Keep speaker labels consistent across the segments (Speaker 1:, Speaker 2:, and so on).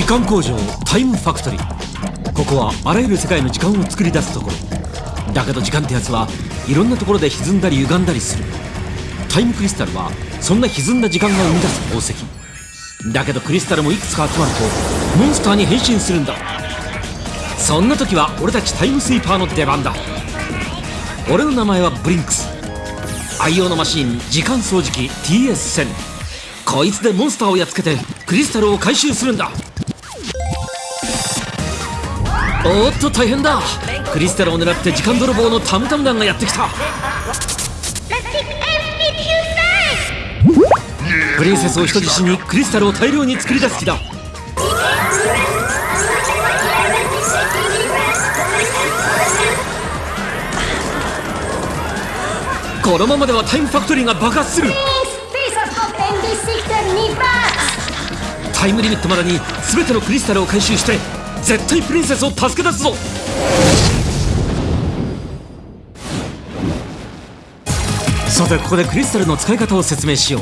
Speaker 1: 時間工場タイムファクトリー。ここはあらゆる世界の時間を作り出すところ。だけど時間ってやつはいろんなところで歪んだり歪んだりする。タイムクリスタルはそんな歪んだ時間が生み出す宝石。だけどクリスタルもいくつか集まるとモンスターに変身するんだ。そんな時は俺たちタイムスイーパーの出番だ。俺の名前はブリンクス。愛用のマシン時間掃除機 TS1000 こいつでモンスターをやっつけてクリスタルを回収するんだ。おっと大変だ。クリスタルを狙って時間泥棒のタムタム団がやってきた。プリンセスを人質にクリスタルを大量に作り出す気だ。このままではタイムファクトリーが爆発する。タイムリミットまでに全てのクリスタルを回収して絶対プリンセスを助け出すぞ。さてここでクリスタルの使い方を説明しよ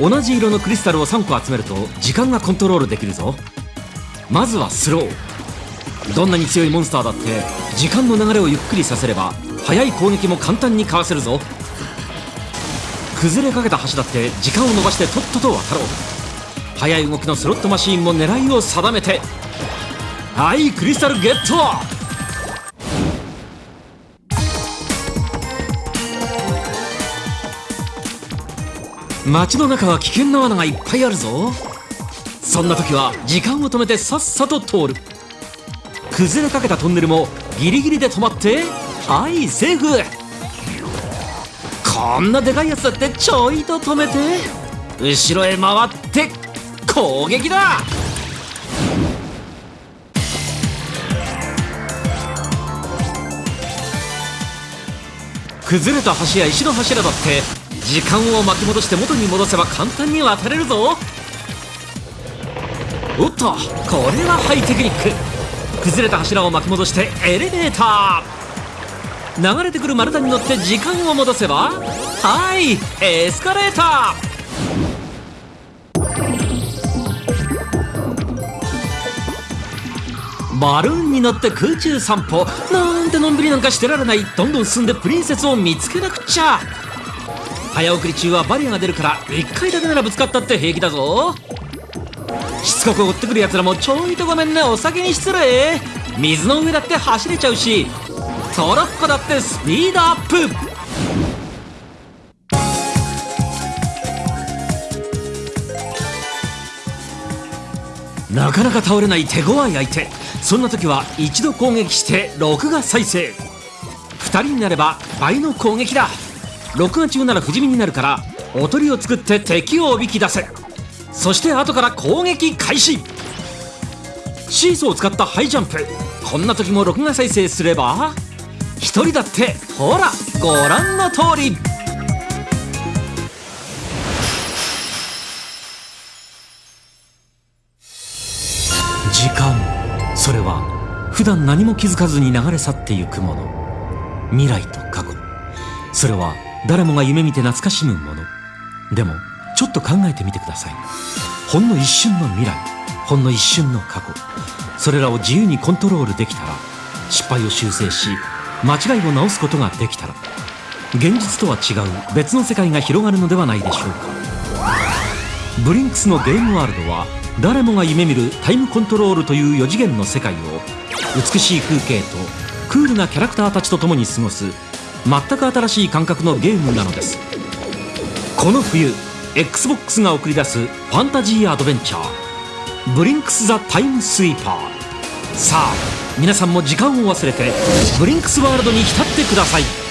Speaker 1: う。同じ色のクリスタルを3個集めると時間がコントロールできるぞ。まずはスロー。どんなに強いモンスターだって時間の流れをゆっくりさせれば速い攻撃も簡単にかわせるぞ。崩れかけた橋だって時間を伸ばしてとっとと渡ろう。速い動きのスロットマシーンも狙いを定めて。はいクリスタルゲット。街の中は危険な罠がいっぱいあるぞ。そんな時は時間を止めてさっさと通る。崩れかけたトンネルもギリギリで止まってはいセーフ。こんなでかいやつだってちょいと止めて後ろへ回って攻撃だ。崩れた橋や石の柱だって時間を巻き戻して元に戻せば簡単に渡れるぞ。おっとこれはハイテクニック。崩れた柱を巻き戻してエレベーター。流れてくる丸太に乗って時間を戻せばはいエスカレーター。バルーンに乗って空中散歩。なんてのんびりなんかしてられない。どんどん進んでプリンセスを見つけなくちゃ。早送り中はバリアが出るから1回だけならぶつかったって平気だぞ。しつこく追ってくるやつらもちょいとごめんね。お酒に失礼。水の上だって走れちゃうしトロッコだってスピードアップ。なかなか倒れない手強い相手。そんな時は一度攻撃して録画再生。2人になれば倍の攻撃だ。録画中なら不死身になるからおとりを作って敵をおびき出せ。そして後から攻撃開始。シーソーを使ったハイジャンプ。こんな時も録画再生すれば一人だってほらご覧の通り。それは普段何も気づかずに流れ去ってゆくもの。未来と過去。それは誰もが夢見て懐かしむもの。でもちょっと考えてみてください。ほんの一瞬の未来。ほんの一瞬の過去。それらを自由にコントロールできたら失敗を修正し間違いを直すことができたら現実とは違う別の世界が広がるのではないでしょうか。ブリンクスのゲームワールドは誰もが夢見るタイムコントロールという4次元の世界を美しい風景とクールなキャラクターたちと共に過ごす全く新しい感覚のゲームなのです。この冬 XBOX が送り出すファンタジーアドベンチャー Blinx: The Time Sweeper。さあ皆さんも時間を忘れて Blinx ワールドに浸ってください。